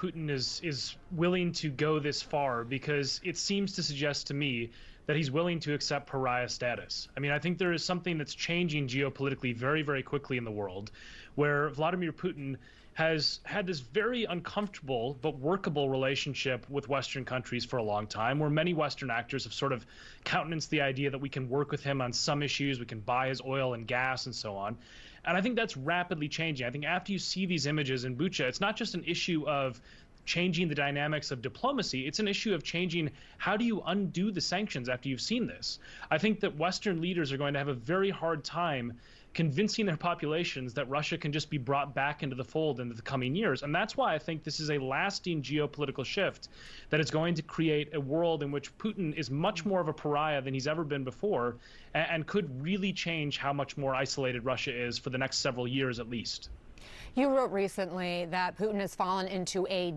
Putin is is willing to go this far because it seems to suggest to me that he's willing to accept pariah status. I mean, I think there is something that's changing geopolitically very, very quickly in the world, where Vladimir Putin has had this very uncomfortable but workable relationship with Western countries for a long time, where many Western actors have sort of countenanced the idea that we can work with him on some issues, we can buy his oil and gas and so on. And I think that's rapidly changing. I think after you see these images in Bucha, it's not just an issue of changing the dynamics of diplomacy. It's an issue of changing how do you undo the sanctions after you've seen this. I think that Western leaders are going to have a very hard time convincing their populations that Russia can just be brought back into the fold in the coming years. And that's why I think this is a lasting geopolitical shift that is going to create a world in which Putin is much more of a pariah than he's ever been before and, and could really change how much more isolated Russia is for the next several years at least. You wrote recently that Putin has fallen into a